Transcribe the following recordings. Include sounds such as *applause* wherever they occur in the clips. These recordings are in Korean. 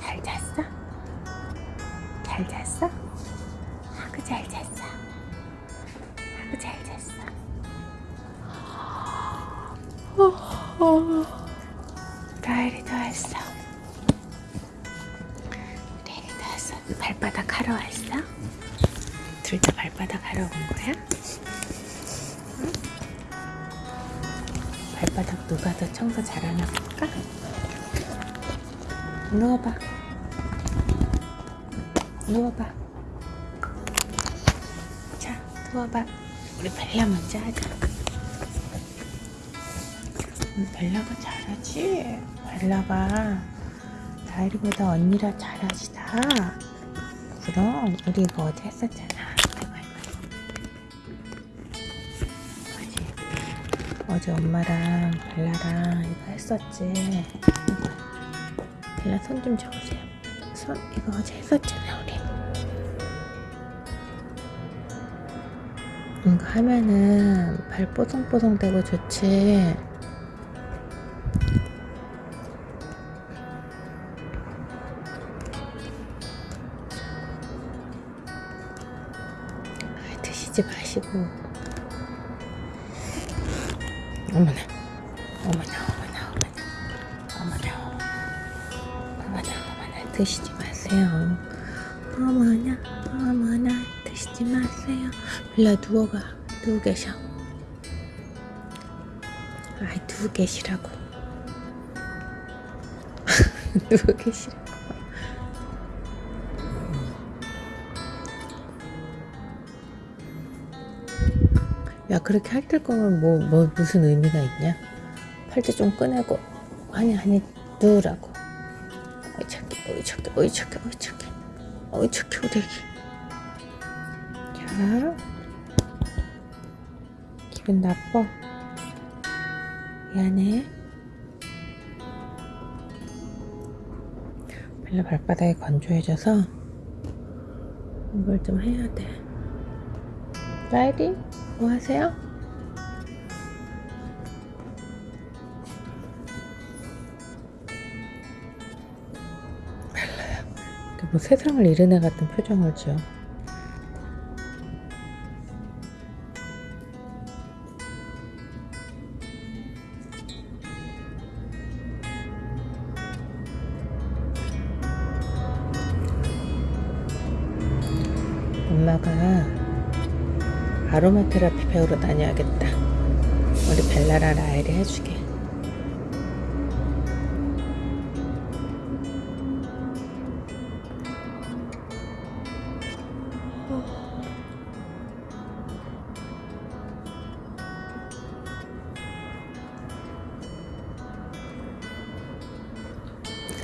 잘 잤어? 잘 잤어? 아구 잘 잤어. 아구 잘 잤어. 어, 라엘이도 왔어. 레일이도 왔어. 발바닥 하러 왔어? 둘 다 발바닥 하러 온 거야? 응? 발바닥 누가 더 청소 잘하나 볼까? 누워봐. 누워봐. 자, 누워봐. 우리 벨라 먼저 하자. 음, 벨라가 잘하지? 벨라가 다이리보다 언니라 잘하지 다. 그럼 우리 이거 어제 했었잖아. 어제 엄마랑 벨라랑 이거 했었지. 벨라 손좀 줘보세요. 손 이거 어제 했었잖아 우리. 이거 하면은 발 뽀송뽀송 되고 좋지. 아, 드시지 마시고. 어머나, 어머나, 드시지 마세요. 어머나, 어머나, 드시지 마세요. 빌라 누워봐, 누워 계셔. 아이, 누워 계시라고. *laughs* 누워 계시라고. 야 그렇게 할때 거면 뭐, 뭐 무슨 의미가 있냐 팔찌 좀 꺼내고 아니 아니 누우라고 어이 착해 어이 착해 어이 착해 어이 착해 어이 착해 우리 애기 자. 기분 나빠? 미안해. 벨라 발바닥이 건조해져서 이걸 좀 해야 돼. 라이디 뭐 하세요? 뭐 세상을 잃은 애 같은 표정을 지어 엄마가 아로마 테라피 배우러 다녀야겠다. 우리 벨라라 라엘이 해주게.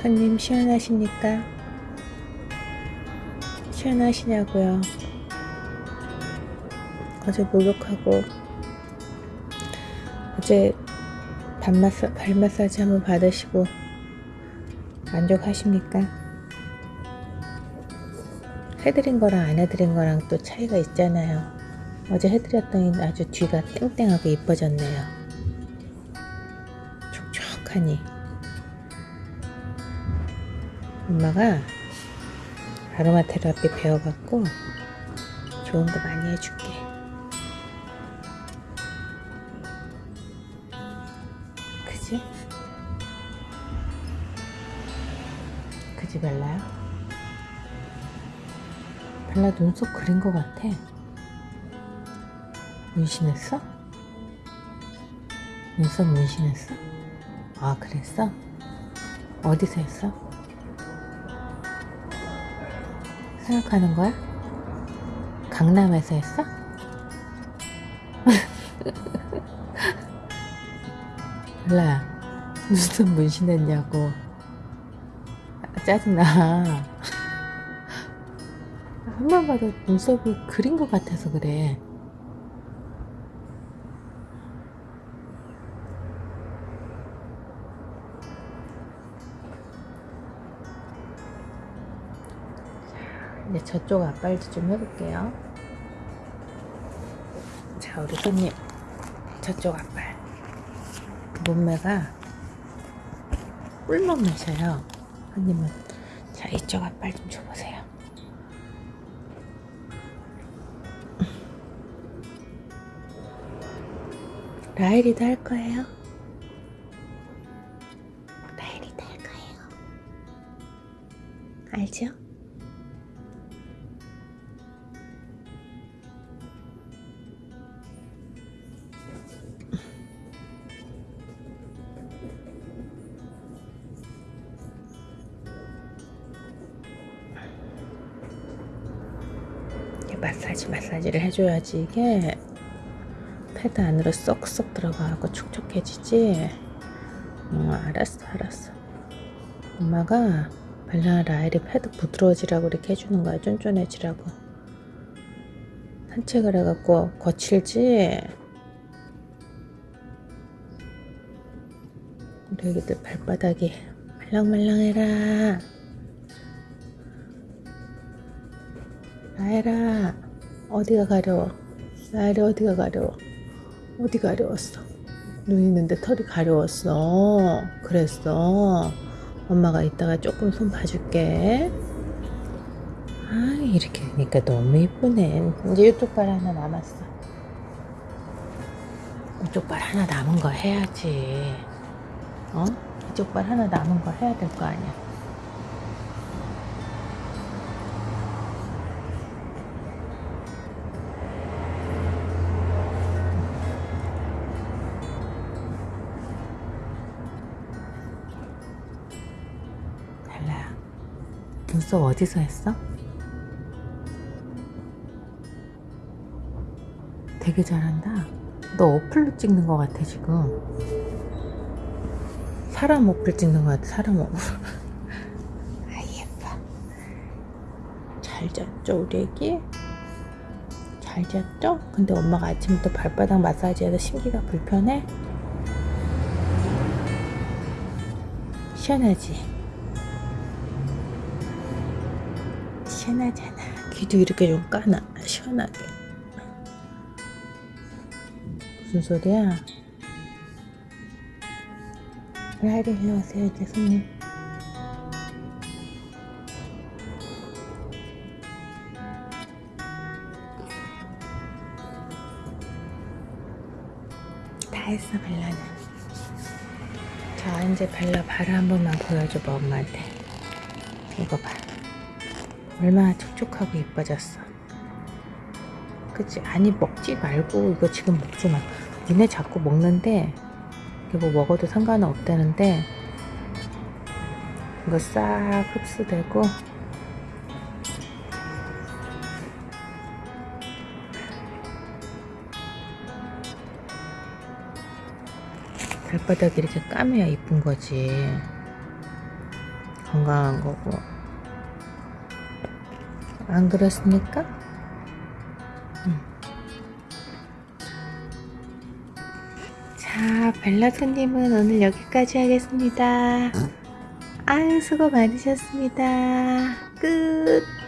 손님 시원하십니까? 시원하시냐고요? 어제 목욕하고 어제 발, 마사, 발 마사지 한번 받으시고 만족하십니까? 해드린 거랑 안 해드린 거랑 또 차이가 있잖아요. 어제 해드렸더니 아주 뒤가 땡땡하게 이뻐졌네요. 촉촉하니. 엄마가 아로마 테라피 배워갖고 좋은 거 많이 해줄게. 그지? 그지 벨라야? 벨라 눈썹 그린 거 같아. 문신했어? 눈썹 문신했어? 아 그랬어? 어디서 했어? 생각하는 거야? 강남에서 했어? 벨라야 눈썹 문신했냐고 아, 짜증나 *laughs* 한 번 봐도 눈썹이 그린 것 같아서 그래 저쪽 앞발도 좀 해볼게요. 자, 우리 손님. 저쪽 앞발. 몸매가 꿀몸매셔요. 손님은 자 이쪽 앞발 좀 줘보세요 라일이도 할 거예요 라일이도 할 거예요 알죠? 마사지 마사지를 해줘야지 이게 패드 안으로 쏙쏙 들어가고 촉촉해지지? 어 알았어 알았어. 엄마가 발라 라일이 패드 부드러워지라고 이렇게 해주는 거야 쫀쫀해지라고. 산책을 해갖고 거칠지? 우리 애기들 발바닥이 말랑말랑해라 라엘아 어디가 가려워? 라엘이 어디가 가려워? 어디 가려웠어? 눈 있는데 털이 가려웠어. 그랬어. 엄마가 이따가 조금 손 봐줄게. 아 이렇게 되니까 너무 이쁘네. 이제 이쪽 발 하나 남았어. 이쪽 발 하나 남은 거 해야지. 어? 이쪽 발 하나 남은 거 해야 될 거 아니야 눈썹 어디서 했어? 되게 잘한다 너 어플로 찍는 것 같아 지금 사람 어플 찍는 것 같아 사람 어플 *laughs* 아 예뻐 잘 잤죠 우리 애기? 잘 잤죠? 근데 엄마가 아침부터 발바닥 마사지해서 심기가 불편해? 시원하지? 시원하잖아. 귀도 이렇게 좀 까나 시원하게. 무슨 소리야? 라이리 일로 오세요 이제 손님. 다 했어 벨라는. 자 이제 벨라 발을 한 번만 보여줘봐 엄마한테. 이거 봐 얼마나 촉촉하고 예뻐졌어. 그치? 아니 먹지 말고 이거 지금 먹지 마. 니네 자꾸 먹는데 이거 뭐 먹어도 상관은 없다는데 이거 싹 흡수되고 발바닥이 이렇게 까매야 이쁜 거지. 건강한 거고 안 그렇습니까? 음. 자, 벨라 손님은 오늘 여기까지 하겠습니다. 아유, 수고 많으셨습니다. 끝.